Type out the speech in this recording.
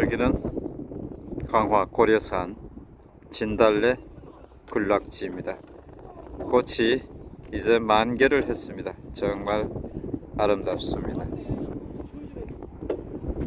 여기는 강화 고려산 진달래 군락지입니다. 꽃이 이제 만개를 했습니다. 정말 아름답습니다.